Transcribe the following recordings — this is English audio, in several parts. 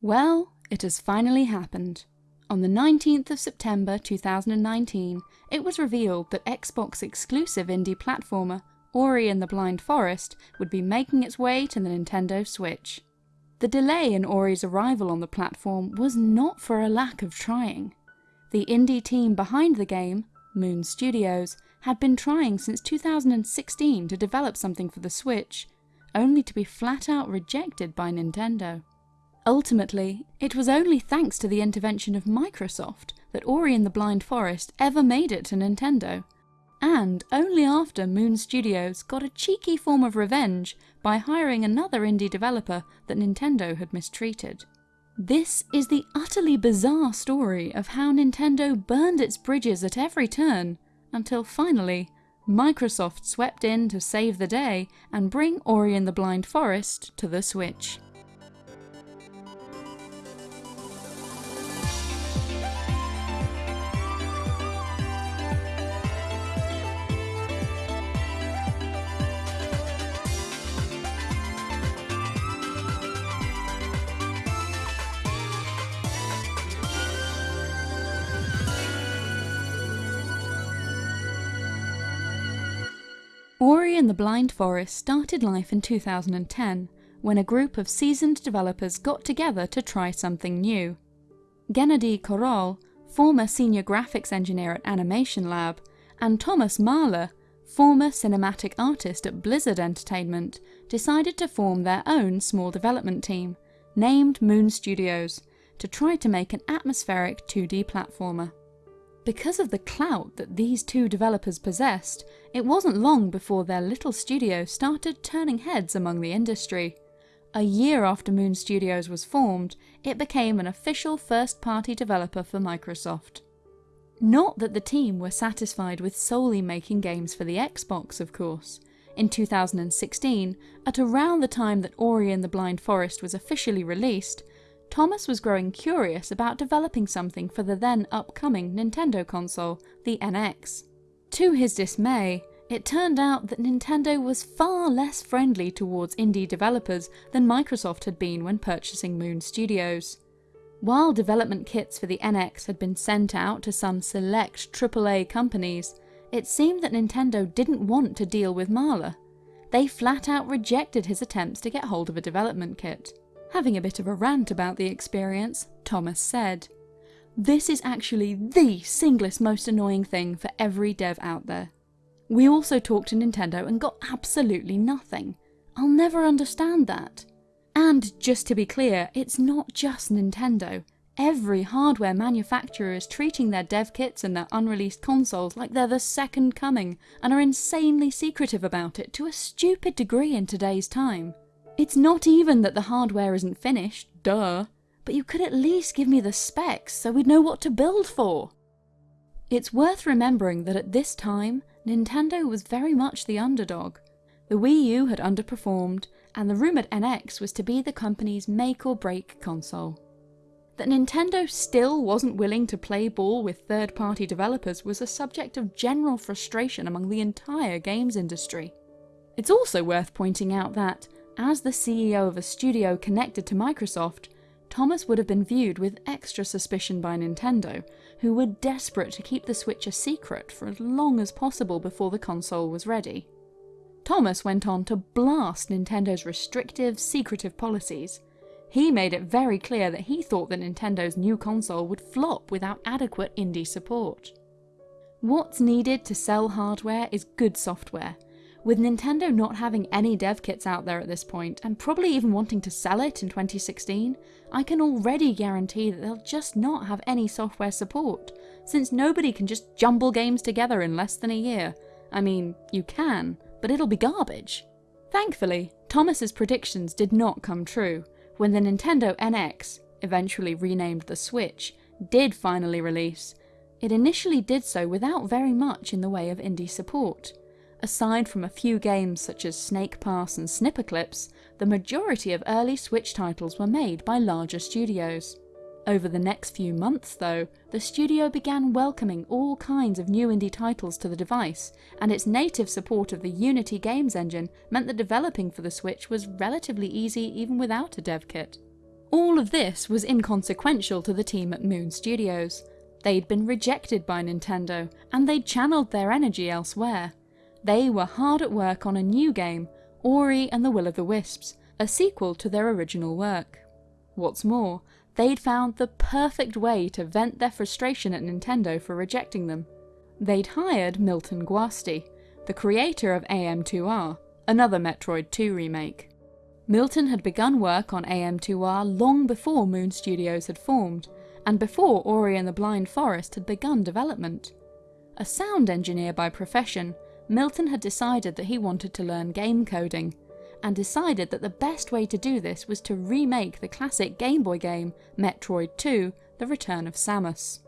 Well, it has finally happened. On the 19th of September 2019, it was revealed that Xbox exclusive indie platformer Ori and the Blind Forest would be making its way to the Nintendo Switch. The delay in Ori's arrival on the platform was not for a lack of trying. The indie team behind the game, Moon Studios, had been trying since 2016 to develop something for the Switch, only to be flat out rejected by Nintendo. Ultimately, it was only thanks to the intervention of Microsoft that Ori and the Blind Forest ever made it to Nintendo, and only after Moon Studios got a cheeky form of revenge by hiring another indie developer that Nintendo had mistreated. This is the utterly bizarre story of how Nintendo burned its bridges at every turn, until finally, Microsoft swept in to save the day and bring Ori and the Blind Forest to the Switch. And the Blind Forest started life in 2010, when a group of seasoned developers got together to try something new. Gennady Korol, former senior graphics engineer at Animation Lab, and Thomas Mahler, former cinematic artist at Blizzard Entertainment, decided to form their own small development team, named Moon Studios, to try to make an atmospheric 2D platformer. Because of the clout that these two developers possessed, it wasn't long before their little studio started turning heads among the industry. A year after Moon Studios was formed, it became an official first-party developer for Microsoft. Not that the team were satisfied with solely making games for the Xbox, of course. In 2016, at around the time that Ori and the Blind Forest was officially released, Thomas was growing curious about developing something for the then upcoming Nintendo console, the NX. To his dismay, it turned out that Nintendo was far less friendly towards indie developers than Microsoft had been when purchasing Moon Studios. While development kits for the NX had been sent out to some select AAA companies, it seemed that Nintendo didn't want to deal with Mahler. They flat out rejected his attempts to get hold of a development kit. Having a bit of a rant about the experience, Thomas said, This is actually the singlest most annoying thing for every dev out there. We also talked to Nintendo and got absolutely nothing. I'll never understand that. And just to be clear, it's not just Nintendo. Every hardware manufacturer is treating their dev kits and their unreleased consoles like they're the second coming and are insanely secretive about it to a stupid degree in today's time. It's not even that the hardware isn't finished, duh, but you could at least give me the specs so we'd know what to build for. It's worth remembering that at this time, Nintendo was very much the underdog. The Wii U had underperformed, and the rumoured NX was to be the company's make or break console. That Nintendo still wasn't willing to play ball with third party developers was a subject of general frustration among the entire games industry. It's also worth pointing out that, as the CEO of a studio connected to Microsoft, Thomas would have been viewed with extra suspicion by Nintendo, who were desperate to keep the Switch a secret for as long as possible before the console was ready. Thomas went on to blast Nintendo's restrictive, secretive policies. He made it very clear that he thought that Nintendo's new console would flop without adequate indie support. What's needed to sell hardware is good software, with Nintendo not having any dev kits out there at this point, and probably even wanting to sell it in 2016, I can already guarantee that they'll just not have any software support, since nobody can just jumble games together in less than a year. I mean, you can, but it'll be garbage. Thankfully, Thomas's predictions did not come true, when the Nintendo NX, eventually renamed the Switch, did finally release. It initially did so without very much in the way of indie support. Aside from a few games such as Snake Pass and Snipperclips, the majority of early Switch titles were made by larger studios. Over the next few months though, the studio began welcoming all kinds of new indie titles to the device, and its native support of the Unity games engine meant that developing for the Switch was relatively easy even without a dev kit. All of this was inconsequential to the team at Moon Studios. They'd been rejected by Nintendo, and they'd channeled their energy elsewhere. They were hard at work on a new game, Ori and the Will of the Wisps, a sequel to their original work. What's more, they'd found the perfect way to vent their frustration at Nintendo for rejecting them. They'd hired Milton Guasti, the creator of AM2R, another Metroid 2 remake. Milton had begun work on AM2R long before Moon Studios had formed, and before Ori and the Blind Forest had begun development. A sound engineer by profession, Milton had decided that he wanted to learn game coding, and decided that the best way to do this was to remake the classic Game Boy game Metroid 2 The Return of Samus.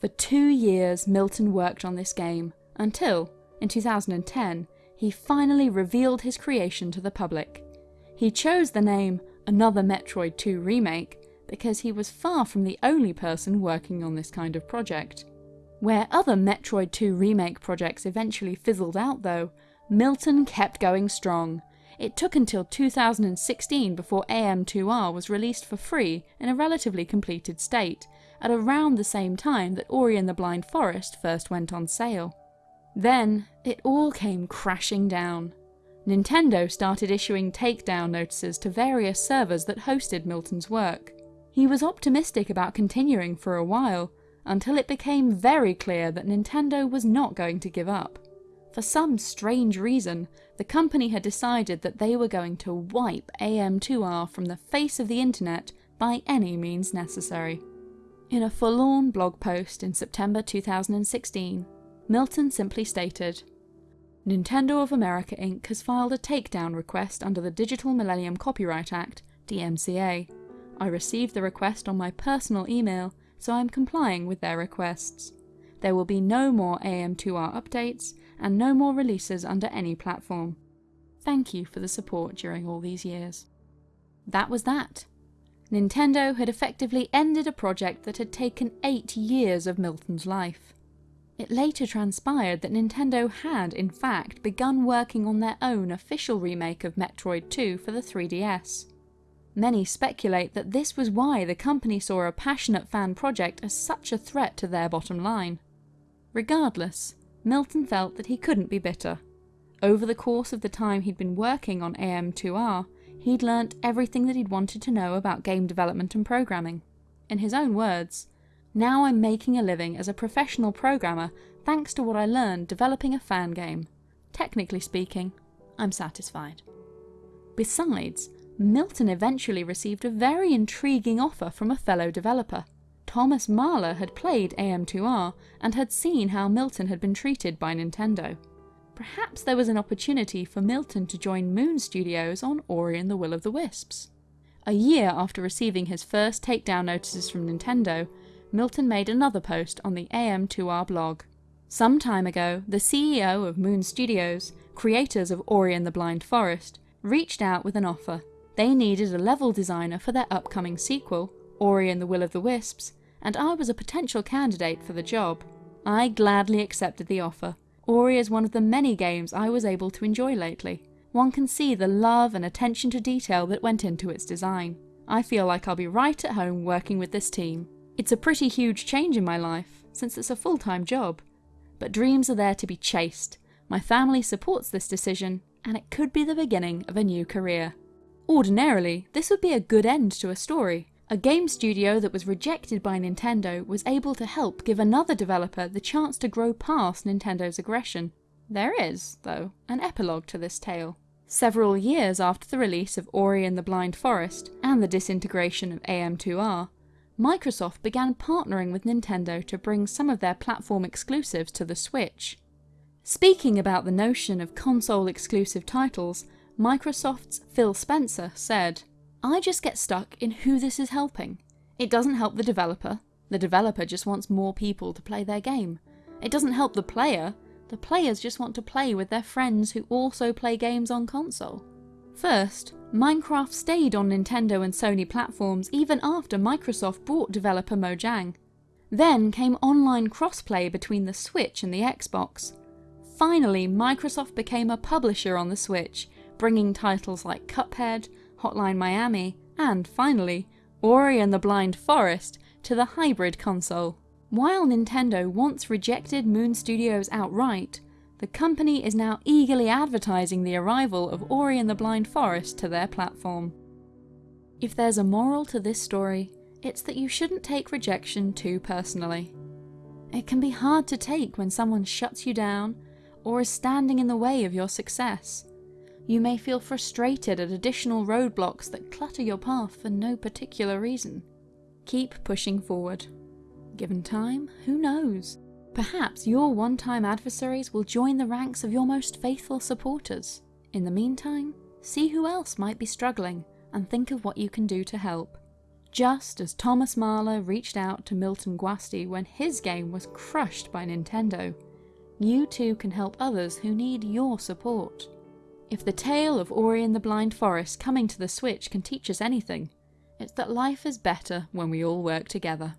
For two years Milton worked on this game, until, in 2010, he finally revealed his creation to the public. He chose the name Another Metroid 2 Remake because he was far from the only person working on this kind of project. Where other Metroid 2 remake projects eventually fizzled out though, Milton kept going strong. It took until 2016 before AM2R was released for free in a relatively completed state, at around the same time that Ori and the Blind Forest first went on sale. Then, it all came crashing down. Nintendo started issuing takedown notices to various servers that hosted Milton's work. He was optimistic about continuing for a while, until it became very clear that Nintendo was not going to give up. For some strange reason, the company had decided that they were going to wipe AM2R from the face of the internet by any means necessary. In a forlorn blog post in September 2016, Milton simply stated, Nintendo of America Inc. has filed a takedown request under the Digital Millennium Copyright Act, DMCA. I received the request on my personal email, so I am complying with their requests. There will be no more AM2R updates, and no more releases under any platform. Thank you for the support during all these years. That was that. Nintendo had effectively ended a project that had taken eight years of Milton's life. It later transpired that Nintendo had, in fact, begun working on their own official remake of Metroid 2 for the 3DS. Many speculate that this was why the company saw a passionate fan project as such a threat to their bottom line. Regardless, Milton felt that he couldn't be bitter. Over the course of the time he'd been working on AM2R, he'd learnt everything that he'd wanted to know about game development and programming. In his own words, now I'm making a living as a professional programmer thanks to what I learned developing a fan game. Technically speaking, I'm satisfied. Besides, Milton eventually received a very intriguing offer from a fellow developer. Thomas Mahler had played AM2R and had seen how Milton had been treated by Nintendo. Perhaps there was an opportunity for Milton to join Moon Studios on Ori and the Will of the Wisps. A year after receiving his first takedown notices from Nintendo, Milton made another post on the AM2R blog. Some time ago, the CEO of Moon Studios, creators of Ori and the Blind Forest, reached out with an offer. They needed a level designer for their upcoming sequel, Ori and the Will of the Wisps, and I was a potential candidate for the job. I gladly accepted the offer. Ori is one of the many games I was able to enjoy lately. One can see the love and attention to detail that went into its design. I feel like I'll be right at home working with this team. It's a pretty huge change in my life, since it's a full-time job. But dreams are there to be chased. My family supports this decision, and it could be the beginning of a new career. Ordinarily, this would be a good end to a story. A game studio that was rejected by Nintendo was able to help give another developer the chance to grow past Nintendo's aggression. There is, though, an epilogue to this tale. Several years after the release of Ori and the Blind Forest and the disintegration of AM2R, Microsoft began partnering with Nintendo to bring some of their platform exclusives to the Switch. Speaking about the notion of console exclusive titles, Microsoft's Phil Spencer said, I just get stuck in who this is helping. It doesn't help the developer, the developer just wants more people to play their game. It doesn't help the player, the players just want to play with their friends who also play games on console. First, Minecraft stayed on Nintendo and Sony platforms even after Microsoft bought developer Mojang. Then came online crossplay between the Switch and the Xbox. Finally, Microsoft became a publisher on the Switch, bringing titles like Cuphead, Hotline Miami, and finally, Ori and the Blind Forest to the hybrid console. While Nintendo once rejected Moon Studios outright, the company is now eagerly advertising the arrival of Ori and the Blind Forest to their platform. If there's a moral to this story, it's that you shouldn't take rejection too personally. It can be hard to take when someone shuts you down or is standing in the way of your success. You may feel frustrated at additional roadblocks that clutter your path for no particular reason. Keep pushing forward. Given time, who knows? Perhaps your one-time adversaries will join the ranks of your most faithful supporters. In the meantime, see who else might be struggling and think of what you can do to help. Just as Thomas Mahler reached out to Milton Guasti when his game was crushed by Nintendo, you too can help others who need your support. If the tale of Ori and the Blind Forest coming to the Switch can teach us anything, it's that life is better when we all work together.